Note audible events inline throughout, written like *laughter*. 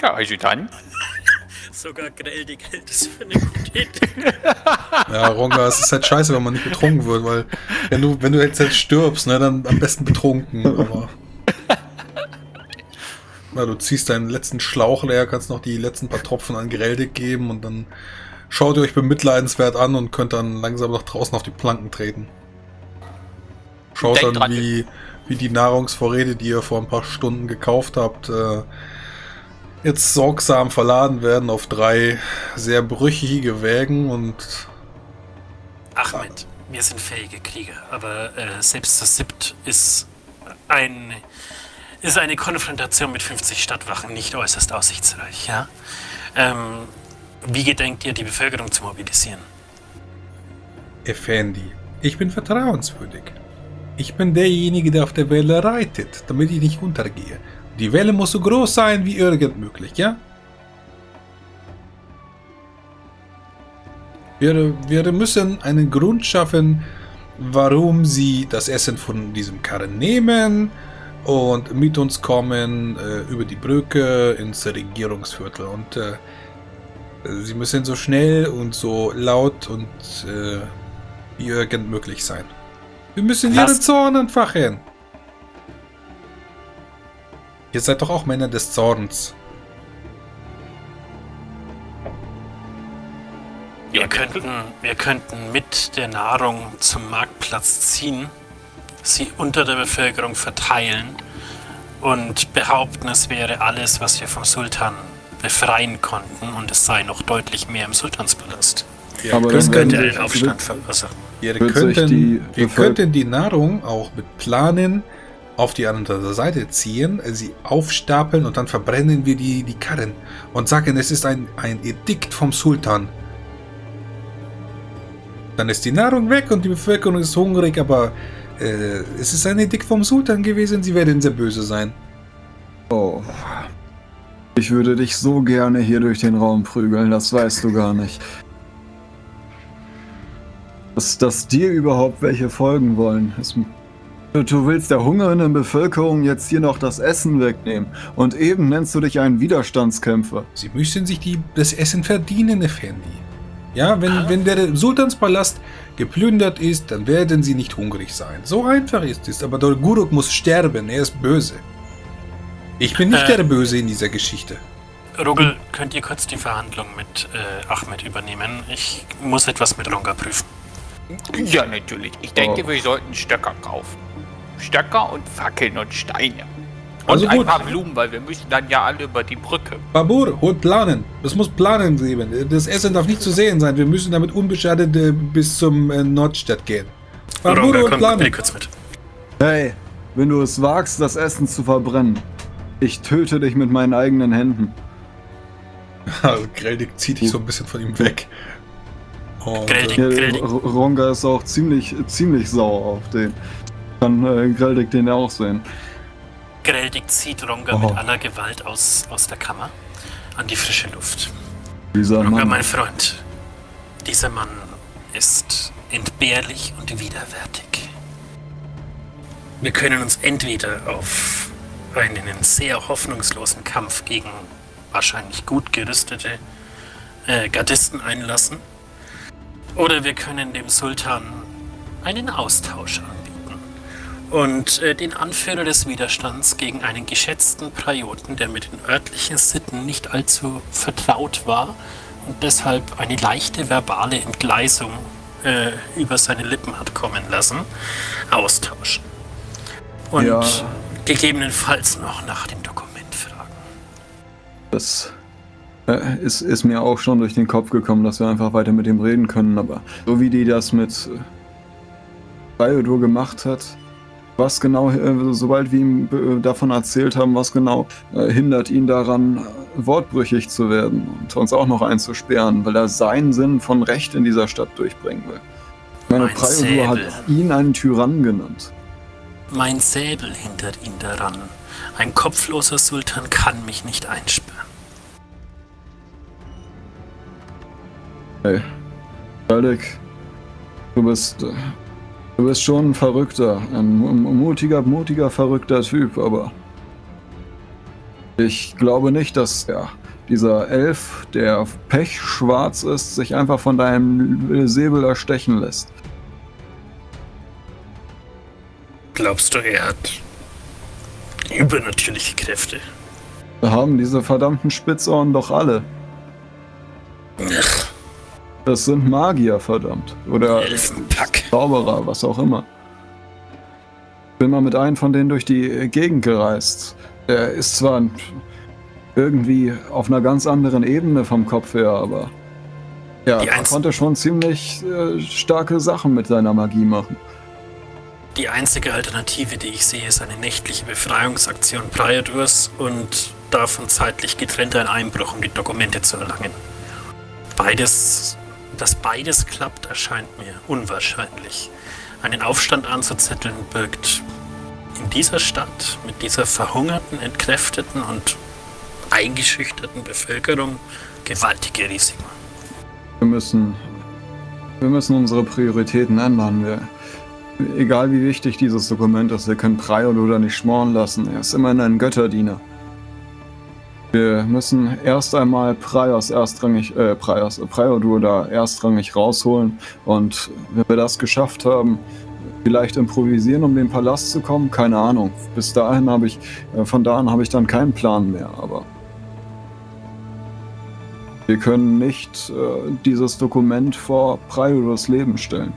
Ja, also dann. *laughs* Sogar Greldig hält es für eine gute Idee. *laughs* Ja, Ronga, es ist halt scheiße, wenn man nicht betrunken wird, weil wenn du, wenn du jetzt halt stirbst, ne, dann am besten betrunken. Aber *laughs* ja, du ziehst deinen letzten Schlauch leer, kannst noch die letzten paar Tropfen an Greldig geben und dann schaut ihr euch bemitleidenswert an und könnt dann langsam nach draußen auf die Planken treten. Schaut Denkt dann, dran. wie, wie die Nahrungsvorräte, die ihr vor ein paar Stunden gekauft habt, äh, jetzt sorgsam verladen werden auf drei sehr brüchige Wägen und Ahmed, wir sind fähige Krieger, aber äh, selbst das Sibt ist ein ist eine Konfrontation mit 50 Stadtwachen nicht äußerst aussichtsreich, ja? Ähm, wie gedenkt ihr, die Bevölkerung zu mobilisieren? Effendi, ich bin vertrauenswürdig. Ich bin derjenige, der auf der Welle reitet, damit ich nicht untergehe. Die Welle muss so groß sein wie irgend möglich, ja? Wir, wir müssen einen Grund schaffen, warum sie das Essen von diesem Karren nehmen und mit uns kommen äh, über die Brücke ins Regierungsviertel. Und äh, sie müssen so schnell und so laut und äh, wie irgend möglich sein. Wir müssen Lass- ihren Zorn entfachen. Ihr seid doch auch Männer des Zorns. Wir könnten, wir könnten mit der Nahrung zum Marktplatz ziehen, sie unter der Bevölkerung verteilen und behaupten, es wäre alles, was wir vom Sultan befreien konnten und es sei noch deutlich mehr im Sultanspalast. Wir Aber Das könnte einen Aufstand verursachen. Sich könnten, Bevölker- könnten die Nahrung auch mit Planen auf die andere Seite ziehen, sie aufstapeln und dann verbrennen wir die, die Karren und sagen, es ist ein, ein Edikt vom Sultan. Dann ist die Nahrung weg und die Bevölkerung ist hungrig, aber äh, es ist ein Edikt vom Sultan gewesen, sie werden sehr böse sein. Oh. Ich würde dich so gerne hier durch den Raum prügeln, das weißt du gar nicht. Dass, dass dir überhaupt welche folgen wollen. Es, du, du willst der hungernden Bevölkerung jetzt hier noch das Essen wegnehmen. Und eben nennst du dich einen Widerstandskämpfer. Sie müssen sich die, das Essen verdienen, Effendi. Ja, wenn, wenn der Sultanspalast geplündert ist, dann werden sie nicht hungrig sein. So einfach ist es. Aber der Guruk muss sterben, er ist böse. Ich bin nicht Äh. der Böse in dieser Geschichte. Rugel, könnt ihr kurz die Verhandlung mit äh, Ahmed übernehmen? Ich muss etwas mit Ronga prüfen. Ja, natürlich. Ich denke, Oh. wir sollten Stöcker kaufen. Stöcker und Fackeln und Steine. Und Also ein gut. paar Blumen, weil wir müssen dann ja alle über die Brücke. Babur, holt Planen. Es muss Planen geben. Das Essen darf nicht zu sehen sein. Wir müssen damit unbeschadet äh, bis zum äh, Nordstadt gehen. Babur, holt Planen. mit. Hey, wenn du es wagst, das Essen zu verbrennen, ich töte dich mit meinen eigenen Händen. *laughs* Also Greldig zieht dich so ein bisschen von ihm weg. Und, Greldig. äh, Greldig. Ronga ist auch ziemlich, ziemlich sauer auf den. Kann äh, Greldig den auch sehen. Greldig zieht Ronga Oh. mit aller Gewalt aus, aus der Kammer an die frische Luft. Dieser Ronga, Mann. mein Freund, dieser Mann ist entbehrlich und widerwärtig. Wir können uns entweder auf einen sehr hoffnungslosen Kampf gegen wahrscheinlich gut gerüstete äh, Gardisten einlassen, oder wir können dem Sultan einen Austausch anbieten und äh, den Anführer des Widerstands gegen einen geschätzten Prioten, der mit den örtlichen Sitten nicht allzu vertraut war und deshalb eine leichte verbale Entgleisung äh, über seine Lippen hat kommen lassen, austauschen. Und Ja. gegebenenfalls noch nach dem Dokument fragen. Das äh, ist, ist mir auch schon durch den Kopf gekommen, dass wir einfach weiter mit ihm reden können, aber so wie die das mit Biodur gemacht hat, was genau, äh, sobald wir ihm äh, davon erzählt haben, was genau äh, hindert ihn daran, wortbrüchig zu werden und uns auch noch einzusperren, weil er seinen Sinn von Recht in dieser Stadt durchbringen will. Meine Mein Priodur hat ihn einen Tyrannen genannt. Mein Säbel hindert ihn daran. Ein kopfloser Sultan kann mich nicht einsperren. Hey, Alec, du bist, du bist schon ein Verrückter, ein mu- mutiger, mutiger, verrückter Typ, aber Ich glaube nicht, dass ja, dieser Elf, der pechschwarz ist, sich einfach von deinem Säbel erstechen lässt. Glaubst du, er hat übernatürliche Kräfte? Wir haben diese verdammten Spitzohren doch alle. Ach, Das sind Magier, verdammt. Oder Elfenpack. Zauberer, was auch immer. Bin mal mit einem von denen durch die Gegend gereist. Er ist zwar irgendwie auf einer ganz anderen Ebene vom Kopf her, aber ja, er konnte schon ziemlich äh, starke Sachen mit seiner Magie machen. Die einzige Alternative, die ich sehe, ist eine nächtliche Befreiungsaktion Priadurs und davon zeitlich getrennt ein Einbruch, um die Dokumente zu erlangen. Beides, dass beides klappt, erscheint mir unwahrscheinlich. Einen Aufstand anzuzetteln birgt in dieser Stadt mit dieser verhungerten, entkräfteten und eingeschüchterten Bevölkerung gewaltige Risiken. Wir müssen, wir müssen unsere Prioritäten ändern. Wir, egal wie wichtig dieses Dokument ist, wir können Prior nicht schmoren lassen. Er ist immerhin ein Götterdiener. Wir müssen erst einmal Prios erstrangig, äh, Prios, Prior da erstrangig rausholen und wenn wir das geschafft haben, vielleicht improvisieren, um den Palast zu kommen, keine Ahnung. Bis dahin habe ich, äh, von da an habe ich dann keinen Plan mehr, aber wir können nicht äh, dieses Dokument vor Priorus Leben stellen.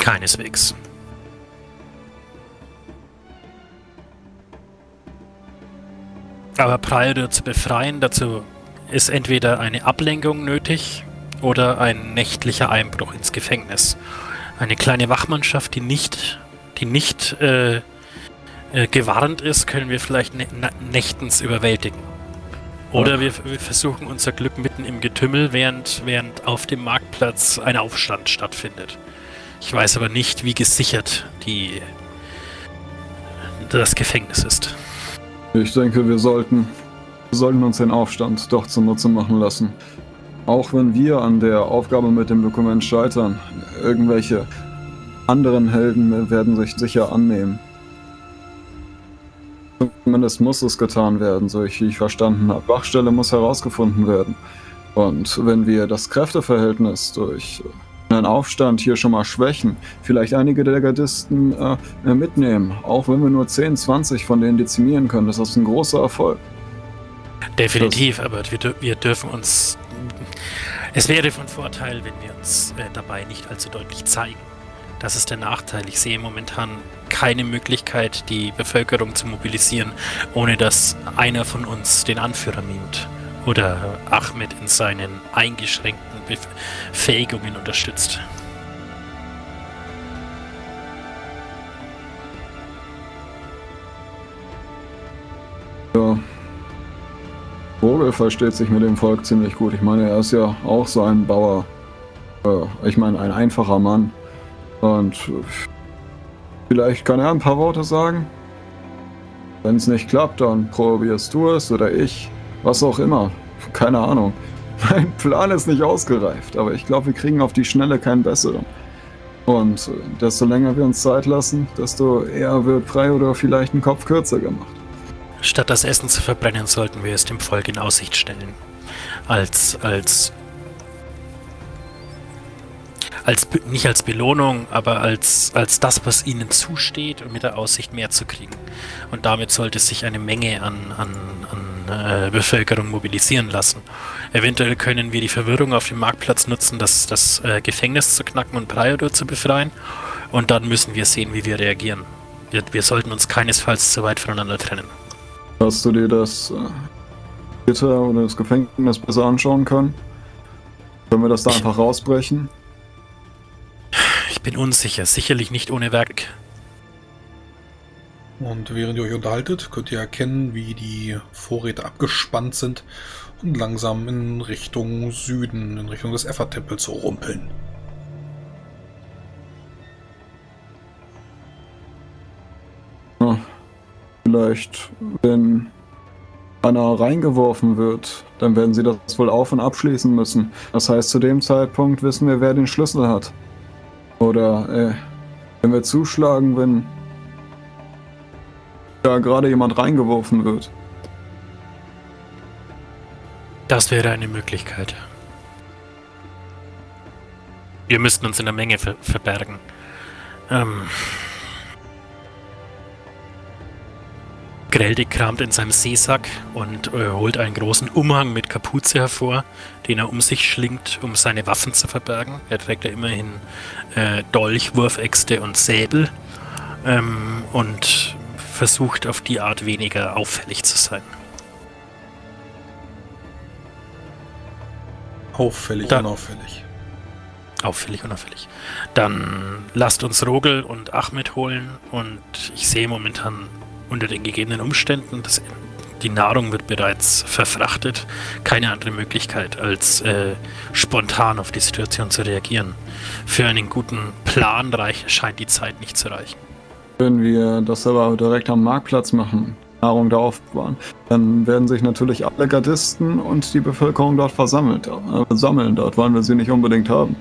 Keineswegs. Aber Prior zu befreien, dazu ist entweder eine Ablenkung nötig oder ein nächtlicher Einbruch ins Gefängnis. Eine kleine Wachmannschaft, die nicht, die nicht äh, äh, gewarnt ist, können wir vielleicht nä nä- nächtens überwältigen. Oder wir, wir versuchen unser Glück mitten im Getümmel, während, während auf dem Marktplatz ein Aufstand stattfindet. Ich weiß aber nicht, wie gesichert die, das Gefängnis ist. Ich denke, wir sollten, wir sollten uns den Aufstand doch zunutze machen lassen. Auch wenn wir an der Aufgabe mit dem Dokument scheitern, irgendwelche anderen Helden werden sich sicher annehmen. Zumindest muss es getan werden, so ich, wie ich verstanden habe. Wachstelle muss herausgefunden werden. Und wenn wir das Kräfteverhältnis durch einen Aufstand hier schon mal schwächen, vielleicht einige der Gardisten äh, äh, mitnehmen, auch wenn wir nur 10, 20 von denen dezimieren können, das ist ein großer Erfolg. Definitiv, aber wir, wir dürfen uns. Es wäre von Vorteil, wenn wir uns äh, dabei nicht allzu deutlich zeigen. Das ist der Nachteil. Ich sehe momentan keine Möglichkeit, die Bevölkerung zu mobilisieren, ohne dass einer von uns den Anführer mimt oder Ahmed in seinen eingeschränkten Befähigungen unterstützt. Ja. Vogel versteht sich mit dem Volk ziemlich gut. Ich meine, er ist ja auch so ein Bauer. Ich meine, ein einfacher Mann. Und vielleicht kann er ein paar Worte sagen. Wenn es nicht klappt, dann probierst du es oder ich. Was auch immer. Keine Ahnung. Mein Plan ist nicht ausgereift, aber ich glaube, wir kriegen auf die Schnelle keinen besseren. Und äh, desto länger wir uns Zeit lassen, desto eher wird Frei oder vielleicht ein Kopf kürzer gemacht. Statt das Essen zu verbrennen, sollten wir es dem Volk in Aussicht stellen. Als, als, als, nicht als Belohnung, aber als, als das, was ihnen zusteht und mit der Aussicht mehr zu kriegen. Und damit sollte sich eine Menge an, an, an äh, Bevölkerung mobilisieren lassen. Eventuell können wir die Verwirrung auf dem Marktplatz nutzen, das, das äh, Gefängnis zu knacken und Prior zu befreien. Und dann müssen wir sehen, wie wir reagieren. Wir, wir sollten uns keinesfalls zu weit voneinander trennen. Hast du dir das äh, Gitter oder das Gefängnis besser anschauen können? Können wir das da einfach rausbrechen? Ich bin unsicher, sicherlich nicht ohne Werk. Und während ihr euch unterhaltet, könnt ihr erkennen, wie die Vorräte abgespannt sind und langsam in Richtung Süden, in Richtung des Effa-Tempels rumpeln. Ja, vielleicht, wenn Anna reingeworfen wird, dann werden sie das wohl auf- und abschließen müssen. Das heißt, zu dem Zeitpunkt wissen wir, wer den Schlüssel hat. Oder, äh, wenn wir zuschlagen, wenn da gerade jemand reingeworfen wird. Das wäre eine Möglichkeit. Wir müssten uns in der Menge ver verbergen. Ähm. Grelde kramt in seinem Seesack und äh, holt einen großen Umhang mit Kapuze hervor, den er um sich schlingt, um seine Waffen zu verbergen. Er trägt ja immerhin äh, Dolch, Wurfäxte und Säbel ähm, und versucht auf die Art weniger auffällig zu sein. Auffällig, Dann- unauffällig. Auffällig, unauffällig. Dann lasst uns Rogel und Ahmed holen und ich sehe momentan unter den gegebenen Umständen, dass die Nahrung wird bereits verfrachtet. Keine andere Möglichkeit, als äh, spontan auf die Situation zu reagieren. Für einen guten Plan reich, scheint die Zeit nicht zu reichen. Wenn wir das aber direkt am Marktplatz machen, Nahrung da aufbewahren, dann werden sich natürlich alle Gardisten und die Bevölkerung dort versammelt, äh, sammeln. Dort wollen wir sie nicht unbedingt haben.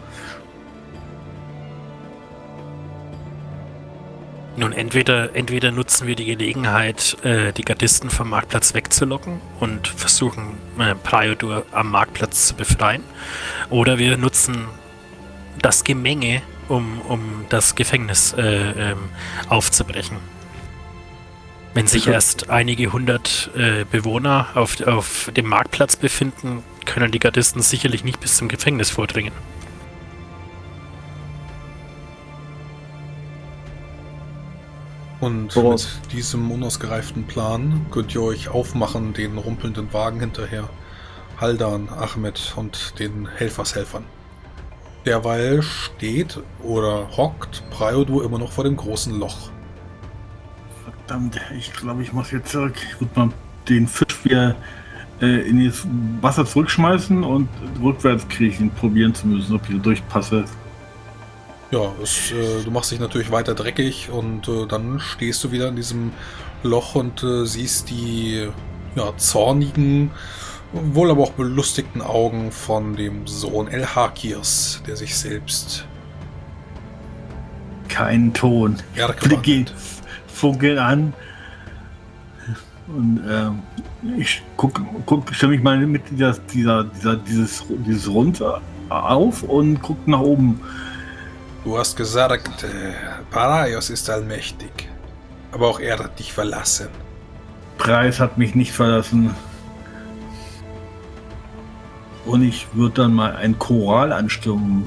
Nun, entweder, entweder nutzen wir die Gelegenheit, äh, die Gardisten vom Marktplatz wegzulocken und versuchen, äh, Priodur am Marktplatz zu befreien, oder wir nutzen das Gemenge, um, um das Gefängnis äh, ähm, aufzubrechen. Wenn sich Also- erst einige hundert äh, Bewohner auf, auf dem Marktplatz befinden, können die Gardisten sicherlich nicht bis zum Gefängnis vordringen. Und mit diesem unausgereiften Plan könnt ihr euch aufmachen, den rumpelnden Wagen hinterher. Haldan, Ahmed und den Helfershelfern. Derweil steht oder hockt Priodur immer noch vor dem großen Loch. Verdammt, ich glaube, ich muss jetzt zurück. Ich würde mal den Fisch wieder äh, in das Wasser zurückschmeißen und rückwärts kriechen, probieren zu müssen, ob ich da durchpasse. Ja, es, äh, du machst dich natürlich weiter dreckig und äh, dann stehst du wieder in diesem Loch und äh, siehst die ja, zornigen, wohl aber auch belustigten Augen von dem Sohn El Hakirs, der sich selbst Kein Ton. Blicke funkeln an. Und ähm, ich guck, guck, stelle mich mal mit dieser, dieser, dieser, dieses, dieses runter auf und guck nach oben. Du hast gesagt, äh, Paraios ist allmächtig. Aber auch er hat dich verlassen. Preis hat mich nicht verlassen. Und ich würde dann mal ein Choral anstimmen.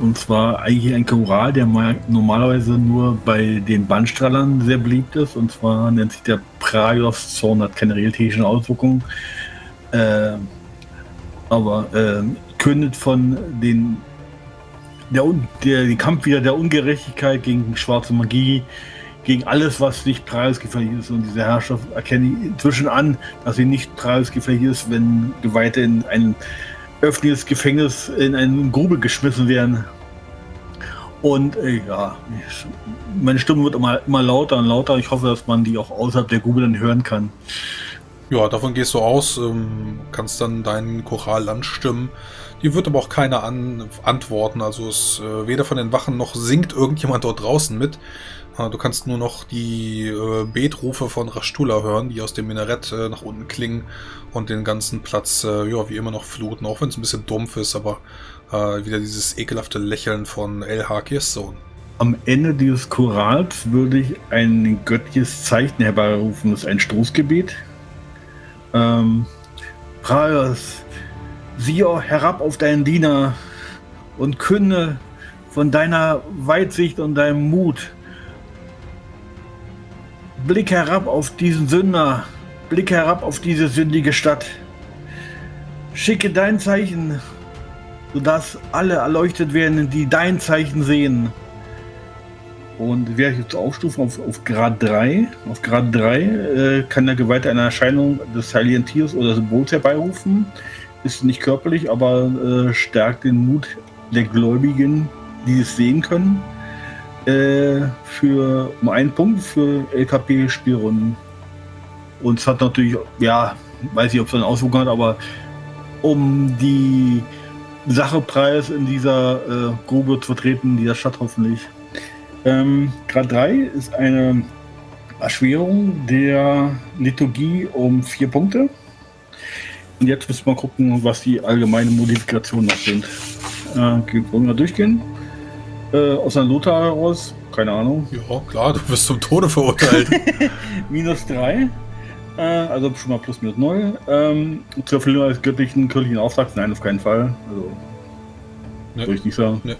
Und zwar eigentlich ein Choral, der mal normalerweise nur bei den Bandstrahlern sehr beliebt ist. Und zwar nennt sich der Praios Zorn, hat keine realtätischen Auswirkungen. Äh, aber äh, kündet von den der, der, den Kampf wieder der Ungerechtigkeit gegen schwarze Magie, gegen alles, was nicht preisgefährlich ist. Und diese Herrschaft erkenne ich inzwischen an, dass sie nicht preisgefährlich ist, wenn Geweihte in ein öffentliches Gefängnis in eine Grube geschmissen werden. Und äh, ja, ich, meine Stimme wird immer, immer lauter und lauter. Ich hoffe, dass man die auch außerhalb der Grube dann hören kann. Ja, davon gehst du aus, ähm, kannst dann deinen Choral anstimmen. Die wird aber auch keiner an, antworten. Also es äh, weder von den Wachen noch singt irgendjemand dort draußen mit. Äh, du kannst nur noch die äh, Betrufe von Rashtula hören, die aus dem Minarett äh, nach unten klingen und den ganzen Platz, äh, ja, wie immer noch fluten, auch wenn es ein bisschen dumpf ist, aber äh, wieder dieses ekelhafte Lächeln von El Hakirs Sohn. Am Ende dieses Chorals würde ich ein göttliches Zeichen herbeirufen. Das ist ein Stoßgebet. Ähm, Praios, siehe herab auf deinen Diener und künde von deiner Weitsicht und deinem Mut. Blick herab auf diesen Sünder, blick herab auf diese sündige Stadt. Schicke dein Zeichen, sodass alle erleuchtet werden, die dein Zeichen sehen. Und ich jetzt aufstufen auf, auf Grad 3. Auf Grad 3 äh, kann der Geweihte eine Erscheinung des heiligen Tiers oder Symbols herbeirufen. Ist nicht körperlich, aber äh, stärkt den Mut der Gläubigen, die es sehen können. Äh, für um einen Punkt für LKP-Spielrunden. Und es hat natürlich, ja, weiß nicht, ob es eine Auswirkung hat, aber um die Sachepreis in dieser äh, Grube zu vertreten, dieser Stadt hoffentlich. Ähm, Grad 3 ist eine Erschwerung der Liturgie um vier Punkte. Und jetzt müssen wir gucken, was die allgemeinen Modifikationen noch sind. Äh, wollen wir durchgehen? Äh, aus einer Lothar heraus, keine Ahnung. Ja, klar, du wirst zum Tode verurteilt. *laughs* minus 3. Äh, also schon mal plus minus 0. Ähm, zur Erfüllung eines göttlichen, kirchlichen Auftrags, nein, auf keinen Fall. Also, Nee. würde ich nicht sagen. Nee.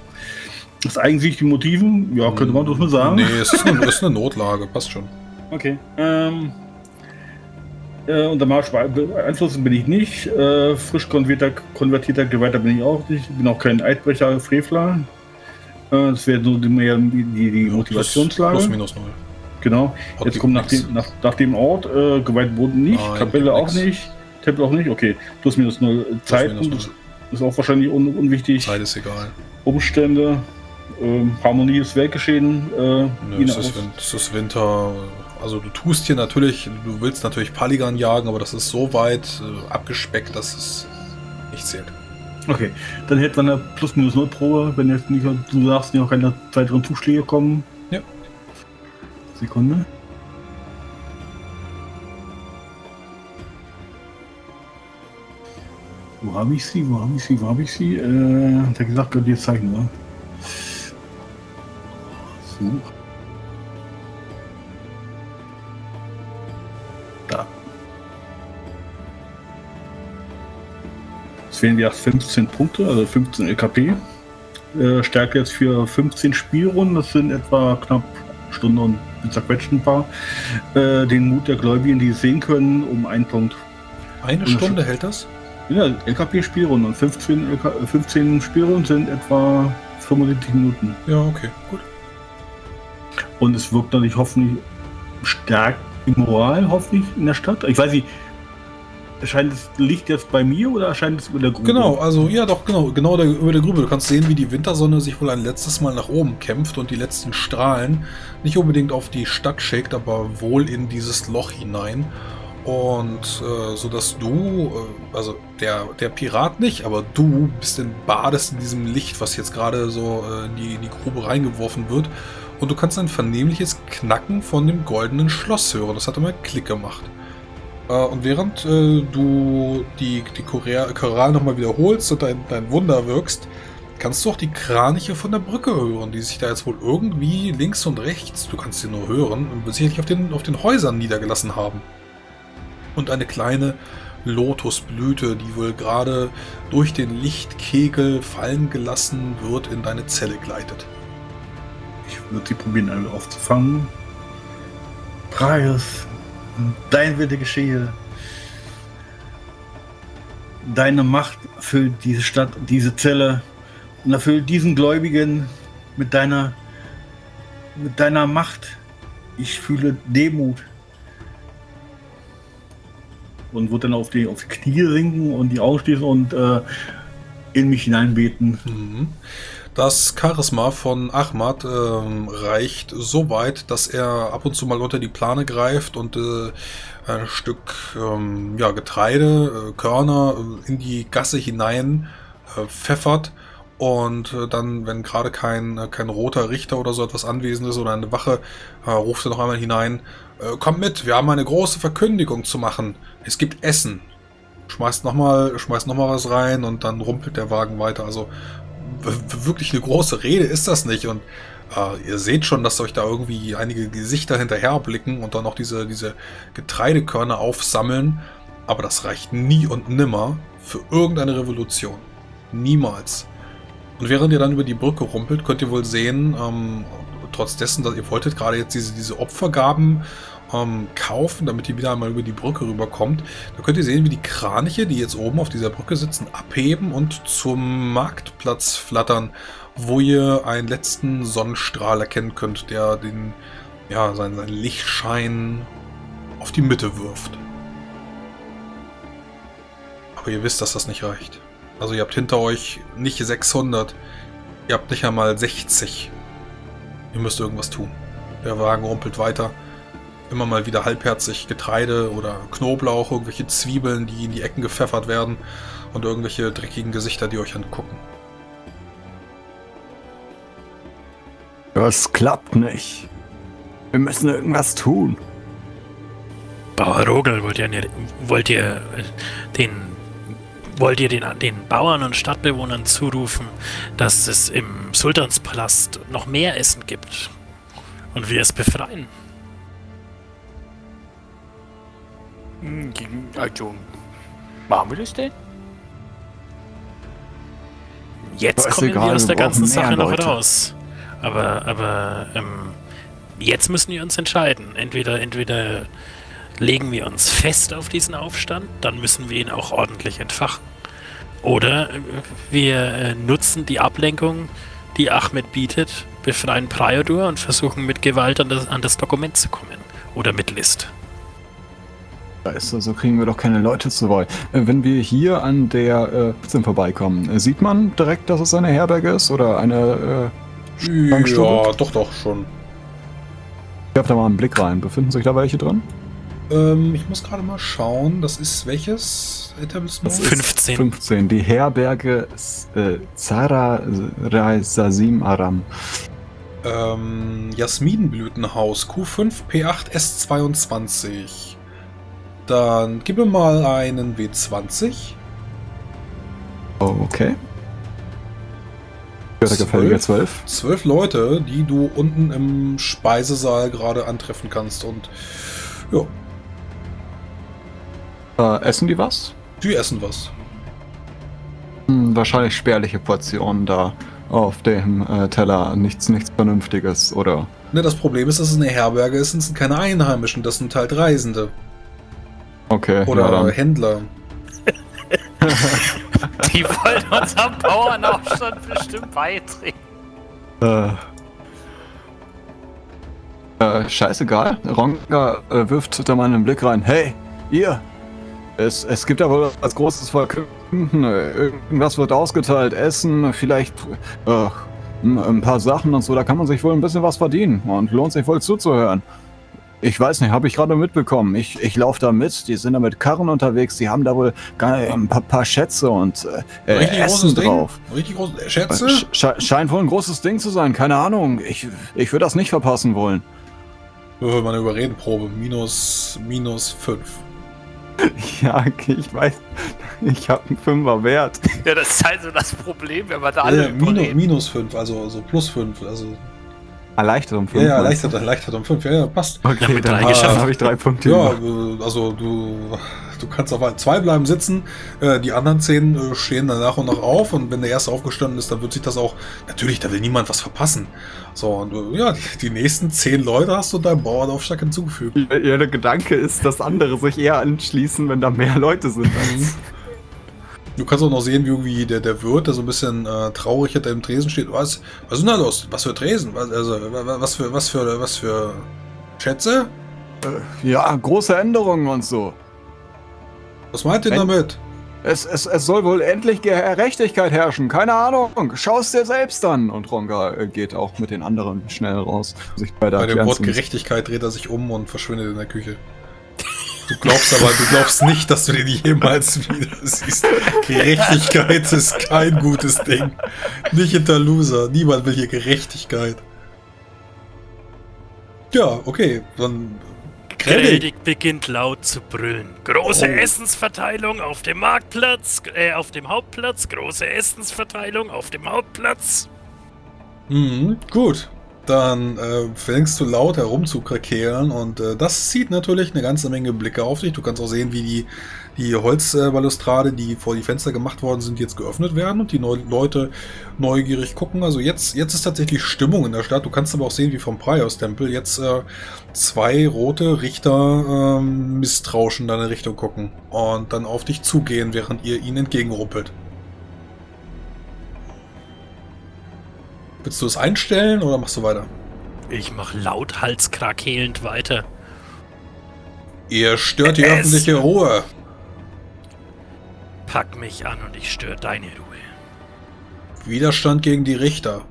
Das eigensichtliche Motiven, ja, könnte man das mal sagen. nee, es ist eine, ist eine Notlage, passt schon. Okay. Ähm, äh, unter Marsch beeinflussen bin ich nicht. Äh, frisch konvertierter, konvertierter Geweihter bin ich auch nicht. Bin auch kein Eidbrecher, Frevler. Äh, das wäre so die, die, die, Motivationslage. Plus, plus minus null. Genau. Hat Jetzt kommt nach nix. dem, nach, nach dem Ort äh, geweiht Boden nicht, Nein, Kapelle auch nix. nicht, Tempel auch nicht. Okay, plus minus null Zeit minus null. ist auch wahrscheinlich un, unwichtig. Zeit ist egal. Umstände, ähm, Harmonie ist Weltgeschehen. Äh, Nö, es, ist, es ist Winter. Also du tust hier natürlich, du willst natürlich Paligan jagen, aber das ist so weit äh, abgespeckt, dass es nicht zählt. Okay, dann hätte man eine plus minus null Probe, wenn jetzt nicht, du sagst, noch keine weiteren Zuschläge kommen. Ja. Sekunde. Wo habe ich sie? Wo habe ich sie? Wo habe ich sie? Äh, hat er gesagt, könnt ihr zeigen, ne? So. Wären wieder 15 Punkte, also 15 LKP. Äh, Stärke jetzt für 15 Spielrunden, das sind etwa knapp Stunde und zerquetscht ein paar. Äh, den Mut der Gläubigen, die es sehen können, um einen Punkt. Eine Ja, Stunde hält das? Ja, LKP-Spielrunden und 15, LK, äh, 15 Spielrunden sind etwa 75 Minuten. Ja, okay, gut. Und es wirkt natürlich hoffentlich stark die Moral, hoffentlich in der Stadt. Ich weiß nicht, erscheint das Licht jetzt bei mir oder erscheint es über der Grube? Genau, also ja doch, genau, genau der, über der Grube. Du kannst sehen, wie die Wintersonne sich wohl ein letztes Mal nach oben kämpft und die letzten Strahlen nicht unbedingt auf die Stadt schickt, aber wohl in dieses Loch hinein. Und äh, so dass du, äh, also der, der Pirat nicht, aber du bist in, badest in diesem Licht, was jetzt gerade so äh, in, die, in die Grube reingeworfen wird. Und du kannst ein vernehmliches Knacken von dem goldenen Schloss hören. Das hat immer Klick gemacht. Äh, und während äh, du die, die Choral, nochmal wiederholst und dein, dein Wunder wirkst, kannst du auch die Kraniche von der Brücke hören, die sich da jetzt wohl irgendwie links und rechts, du kannst sie nur hören, sicherlich auf den, auf den Häusern niedergelassen haben. Und eine kleine Lotusblüte, die wohl gerade durch den Lichtkegel fallen gelassen wird, in deine Zelle gleitet. Ich würde sie probieren, alle aufzufangen. Preis, dein Wille geschehe. Deine Macht erfüllt diese Stadt, diese Zelle und erfüllt diesen Gläubigen mit deiner, mit deiner Macht. Ich fühle Demut. Und wird dann auf die, auf die Knie sinken und die Augen schließen und äh, in mich hineinbeten. Mhm. Das Charisma von Ahmad ähm, reicht so weit, dass er ab und zu mal unter die Plane greift und äh, ein Stück ähm, ja, Getreide, äh, Körner äh, in die Gasse hinein äh, pfeffert. Und äh, dann, wenn gerade kein, äh, kein roter Richter oder so etwas anwesend ist oder eine Wache, äh, ruft er noch einmal hinein, äh, komm mit, wir haben eine große Verkündigung zu machen. Es gibt Essen. Schmeißt nochmal schmeißt noch was rein und dann rumpelt der Wagen weiter. Also wirklich eine große Rede ist das nicht. Und äh, ihr seht schon, dass euch da irgendwie einige Gesichter hinterher blicken und dann noch diese, diese Getreidekörner aufsammeln. Aber das reicht nie und nimmer für irgendeine Revolution. Niemals. Und während ihr dann über die Brücke rumpelt, könnt ihr wohl sehen, ähm, trotz dessen, dass ihr wolltet gerade jetzt diese, diese Opfergaben ähm, kaufen, damit ihr wieder einmal über die Brücke rüberkommt, da könnt ihr sehen, wie die Kraniche, die jetzt oben auf dieser Brücke sitzen, abheben und zum Marktplatz flattern, wo ihr einen letzten Sonnenstrahl erkennen könnt, der den, ja, seinen, seinen Lichtschein auf die Mitte wirft. Aber ihr wisst, dass das nicht reicht. Also ihr habt hinter euch nicht 600, ihr habt nicht einmal 60. Ihr müsst irgendwas tun. Der Wagen rumpelt weiter. Immer mal wieder halbherzig Getreide oder Knoblauch, irgendwelche Zwiebeln, die in die Ecken gepfeffert werden und irgendwelche dreckigen Gesichter, die euch angucken. Das klappt nicht. Wir müssen irgendwas tun. Bauer Rogel, wollt ihr, wollt ihr äh, den Wollt ihr den, den Bauern und Stadtbewohnern zurufen, dass es im Sultanspalast noch mehr Essen gibt und wir es befreien? Also, machen wir das denn? Jetzt kommen egal, wir aus der ganzen Sache noch Leute. raus. Aber, aber ähm, jetzt müssen wir uns entscheiden. Entweder, entweder legen wir uns fest auf diesen Aufstand, dann müssen wir ihn auch ordentlich entfachen. Oder äh, wir äh, nutzen die Ablenkung, die Ahmed bietet, befreien Priodur und versuchen mit Gewalt an das, an das Dokument zu kommen. Oder mit List. Scheiße, so kriegen wir doch keine Leute zu Wort. Äh, Wenn wir hier an der äh, vorbeikommen, äh, sieht man direkt, dass es eine Herberge ist oder eine äh? Ja, doch, doch, schon. Ich werfe da mal einen Blick rein. Befinden sich da welche drin? Ähm, ich muss gerade mal schauen, das ist welches Etablissement? Das ist 15. 15. Die Herberge äh, Zara Sasim Aram. Ähm, Jasminblütenhaus Q5 P8 S22. Dann gib mir mal einen W20. Oh, okay. Gefällige 12. Zwölf Leute, die du unten im Speisesaal gerade antreffen kannst. Und ja, Äh, essen die was? die essen was. Hm, wahrscheinlich spärliche Portionen da auf dem äh, Teller. Nichts, nichts Vernünftiges, oder? Ne, das Problem ist, dass es eine Herberge ist und es sind keine Einheimischen, das sind halt Reisende. Okay, Oder ja. Händler. *laughs* Die wollen unserem Bauernaufstand bestimmt beitreten. Äh, äh, scheißegal. Ronga äh, wirft da mal einen Blick rein. Hey, ihr! Es, es gibt da wohl was Großes verkünden. Irgendwas wird ausgeteilt. Essen, vielleicht äh, ein paar Sachen und so. Da kann man sich wohl ein bisschen was verdienen. Und lohnt sich wohl zuzuhören. Ich weiß nicht, habe ich gerade mitbekommen. Ich, ich laufe da mit. Die sind da mit Karren unterwegs. Die haben da wohl gar ein paar, paar Schätze und äh, äh, Richtig Essen großes Ding. drauf. Richtig großes. Schätze? Sch sche- scheint wohl ein großes Ding zu sein, keine Ahnung. Ich, ich würde das nicht verpassen wollen. Würfel mal eine Überredenprobe. Minus, minus 5. *laughs* Ja, okay, ich weiß. Ich habe einen Fünfer wert. Ja, das ist halt so das Problem, wenn wir da alle Äh, minus, minus 5, also, also plus 5. Also, Erleichtert um ja, fünf. ja, meinst erleichtert, erleichtert um 5. Ja, ja, passt. Okay, Ja, mit dann drei ha- geschafft. habe ich drei Punkte. Ja, über. äh, also du, du kannst auf zwei bleiben sitzen, äh, die anderen zehn äh, stehen dann nach und nach auf und wenn der erste aufgestanden ist, dann wird sich das auch, natürlich, da will niemand was verpassen. So, und ja, die, die nächsten zehn Leute hast du deinem Bauernaufschlag hinzugefügt. Ja, der Gedanke ist, dass andere sich eher anschließen, wenn da mehr Leute sind. Du kannst auch noch sehen, wie irgendwie der, der Wirt, der so ein bisschen äh, traurig hinter dem Tresen steht. Was, was ist denn da los? Was für Tresen? Was, also, wa- wa- was für, was für, was für Schätze? Ja, große Änderungen und so. Was meint ihr damit? Es, es, es soll wohl endlich Gerechtigkeit herrschen. Keine Ahnung. Schau es dir selbst an. Und Ronga äh, geht auch mit den anderen schnell raus. Sich bei der Bei dem Wort. Gerechtigkeit dreht er sich um und verschwindet in der Küche. Du glaubst aber, du glaubst nicht, dass du den jemals wieder siehst. Gerechtigkeit ist kein gutes Ding. Nicht hinter Loser. Niemand will hier Gerechtigkeit. Ja, okay, dann. Greldig beginnt laut zu brüllen. Große Oh. Essensverteilung auf dem Marktplatz, äh, auf dem Hauptplatz, große Essensverteilung auf dem Hauptplatz. Mhm, gut. Dann äh, fängst du laut herum zu krakeelen und äh, das zieht natürlich eine ganze Menge Blicke auf dich. Du kannst auch sehen, wie die, die Holzbalustrade, die vor die Fenster gemacht worden sind, jetzt geöffnet werden und die Neu Leute neugierig gucken. Also jetzt, jetzt ist tatsächlich Stimmung in der Stadt. Du kannst aber auch sehen, wie vom Priors-Tempel jetzt äh, zwei rote Richter ähm, misstrauisch in deine Richtung gucken und dann auf dich zugehen, während ihr ihnen entgegenruppelt. Willst du es einstellen oder machst du weiter? Ich mach laut halskrakelnd weiter. Ihr stört die Es- öffentliche Ruhe. Pack mich an und ich störe deine Ruhe. Widerstand gegen die Richter.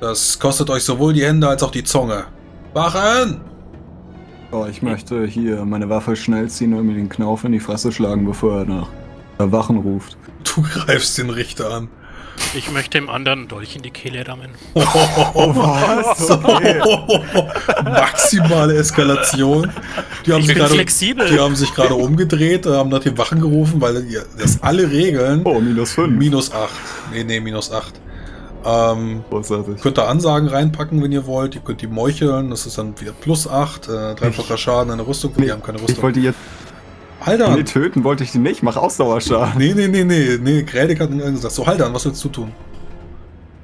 Das kostet euch sowohl die Hände als auch die Zunge. Wachen! Oh, ich möchte hier meine Waffe schnell ziehen und mir den Knauf in die Fresse schlagen, bevor er nach Wachen ruft. Du *laughs* greifst den Richter an. Ich möchte dem anderen einen Dolch in die Kehle rammen. *laughs* Oh, was? Maximale Eskalation. Die haben, Ich sich bin gerade, flexibel. die haben sich gerade umgedreht, äh, haben nach den Wachen gerufen, weil das alle Regeln Oh, minus 5. minus 8. Nee, nee, minus 8. Ähm, könnt ihr Ansagen reinpacken, wenn ihr wollt. Ihr könnt die meucheln. Das ist dann wieder plus 8. Äh, dreifacher Schaden, eine Rüstung. Die haben keine Ich Rüstung. wollte die jetzt. Alter! Nee, töten wollte ich die nicht. Mach Ausdauerschaden. *laughs* Nee, nee, nee, nee, nee. Grädig hat gesagt, so Haldan, was willst du tun?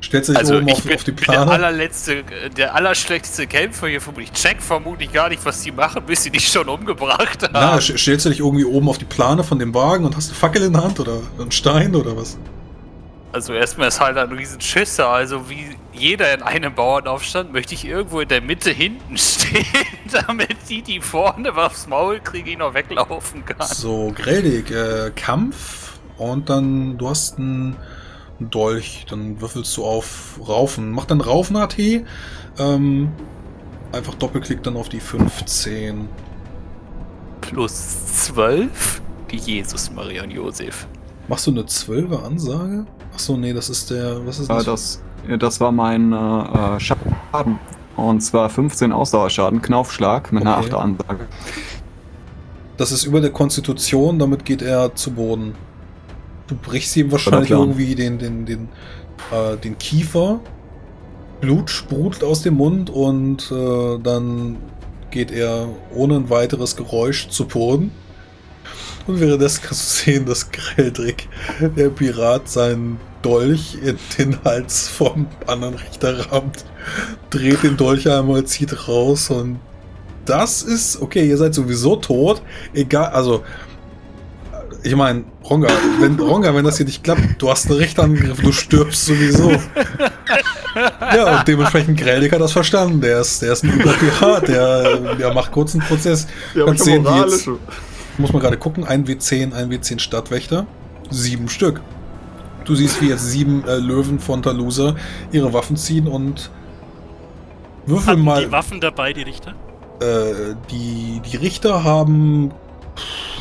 Stellst du dich Also oben ich auf, bin, auf die bin der Plane? allerletzte, der allerschlechteste Kämpfer hier vermutlich. Ich check vermutlich gar nicht, was die machen, bis sie dich schon umgebracht haben. Na, stellst du dich irgendwie oben auf die Plane von dem Wagen und hast eine Fackel in der Hand oder einen Stein oder was? Also erstmal ist halt ein riesen Schisser. Also wie jeder in einem Bauernaufstand möchte ich irgendwo in der Mitte hinten *laughs* stehen, damit die, die vorne aufs Maul kriegen, ich noch weglaufen kann. So, Greldig, äh, Kampf und dann, du hast einen Dolch, dann würfelst du auf Raufen. Mach dann Raufen-AT, ähm, einfach Doppelklick dann auf die 15. Plus 12? Die Jesus, Maria und Josef. Machst du eine 12er Ansage? Achso, nee, das ist der, was ist Äh, das? das, das war mein äh, äh, Schaden. Und zwar 15 Ausdauerschaden, Knaufschlag mit einer Okay. 8 Ansage. Das ist über der Konstitution, damit geht er zu Boden. Du brichst ihm wahrscheinlich irgendwie den, den, den, äh, den Kiefer. Blut sprudelt aus dem Mund und äh, dann geht er ohne ein weiteres Geräusch zu Boden. Und währenddessen kannst du sehen, dass Greldrick, der Pirat, seinen Dolch in den Hals vom anderen Richter rammt, dreht den Dolch einmal, zieht raus und das ist, okay, ihr seid sowieso tot. Egal, also, ich meine, Ronga, wenn, Ronga, wenn das hier nicht klappt, du hast einen Richterangriff, du stirbst sowieso. Ja, und dementsprechend Greldig hat das verstanden. Der ist, der ist ein guter Pirat, der, der macht kurz einen Prozess. Ja, Kannst sehen, wie jetzt. Muss man gerade gucken, ein W10, ein W10 Stadtwächter, sieben Stück. Du siehst, wie jetzt sieben äh, Löwen von Talusa ihre Waffen ziehen und würfel Hatten mal. die Waffen dabei, die Richter? Äh, die, die Richter haben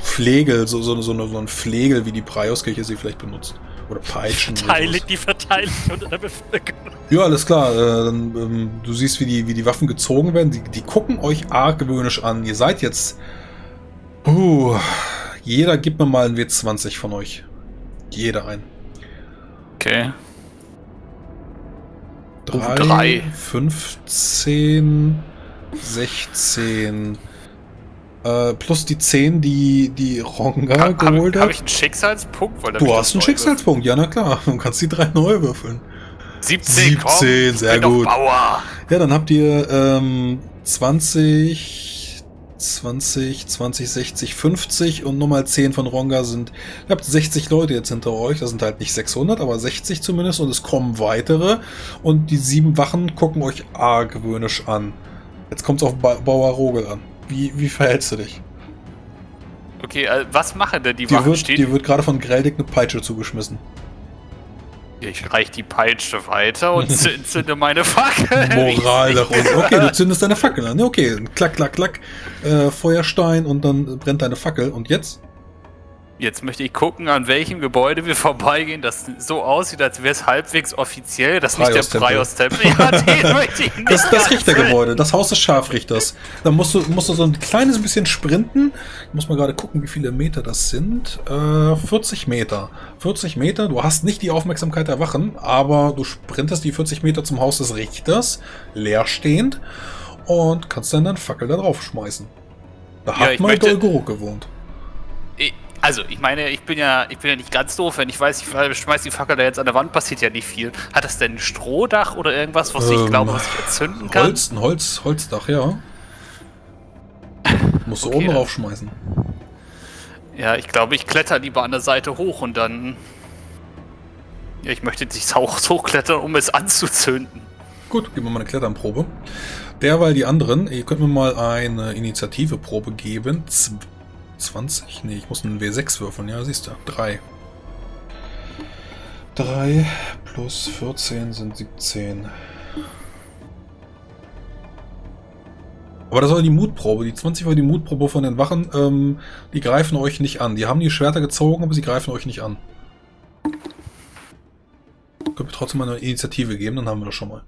Flegel, so, so, so, eine- so ein Flegel, wie die Preiuskirche sie vielleicht benutzt. Oder Peitschen. oder Teile, sowas. die verteilen unter der Bevölkerung. Ja, alles klar. Äh, ähm, du siehst, wie die, wie die Waffen gezogen werden. Die, die gucken euch argwöhnisch an. Ihr seid jetzt. Uh, jeder gibt mir mal ein W20 von euch. Jeder ein. Okay. Oh, Drei, drei. 15, 16. Äh, plus die 10, die, die Ronga Habe geholt hab hat. ich einen Schicksalspunkt? Weil Du hast einen Schicksalspunkt, ja na klar. Du kannst die drei neu würfeln. würfeln. 17, 17, komm, sehr gut. Ja, dann habt ihr ähm, 20, 20, 20, 60, 50 und nochmal 10 von Ronga sind. Ihr habt 60 Leute jetzt hinter euch. Das sind halt nicht 600, aber 60 zumindest. Und es kommen weitere. Und die sieben Wachen gucken euch argwöhnisch an. Jetzt kommt es auf ba Bauer Rogel an. Wie, wie verhältst du dich? Okay, äh, was machen denn die Dir Wachen? wird, dir wird gerade von Greldig eine Peitsche zugeschmissen. Ich reich die Peitsche weiter und zü- *laughs* zünde meine Fackel. Moral nach unten. *laughs* Okay, du zündest deine Fackel an. Okay, klack, klack, klack. Äh, Feuerstein und dann brennt deine Fackel. Und jetzt? Jetzt möchte ich gucken, an welchem Gebäude wir *laughs* vorbeigehen, das so aussieht, als wäre es halbwegs offiziell. Das ist nicht der. Praios-Tempel. Ja, den möchte ich nicht. *laughs* Das, Richtergebäude, das Haus des Scharfrichters. Da musst du, musst du so ein kleines bisschen sprinten. Ich muss mal gerade gucken, wie viele Meter das sind. Äh, 40 Meter. 40 Meter, du hast nicht die Aufmerksamkeit der Wachen, aber du sprintest die 40 Meter zum Haus des Richters, leerstehend, und kannst dann deine Fackel da drauf schmeißen. Da Ja, hat mal möchte- Dolgorok gewohnt. Ich- Also, ich meine, ich bin ja, ich bin ja nicht ganz doof, wenn ich weiß, ich schmeiß die Fackel da jetzt an der Wand, passiert ja nicht viel. Hat das denn ein Strohdach oder irgendwas, was ich Ähm, glaube, was ich entzünden kann? Holz, ein Holz, Holzdach, ja. Musst du Okay, oben dann- raufschmeißen. Ja, ich glaube, ich kletter lieber an der Seite hoch und dann. Ja, ich möchte nicht auch *laughs* hochklettern, um es anzuzünden. Gut, geben wir mal eine Kletternprobe. Derweil die anderen, ihr könnt mir mal eine Initiativeprobe geben. Z 20? Nee, ich muss einen W6 würfeln, ja, siehst du. 3. 3 plus 14 sind 17. Aber das war die Mutprobe. Die 20 war die Mutprobe von den Wachen. Ähm, die greifen euch nicht an. Die haben die Schwerter gezogen, aber sie greifen euch nicht an. Können wir trotzdem mal eine Initiative geben, dann haben wir das schon mal.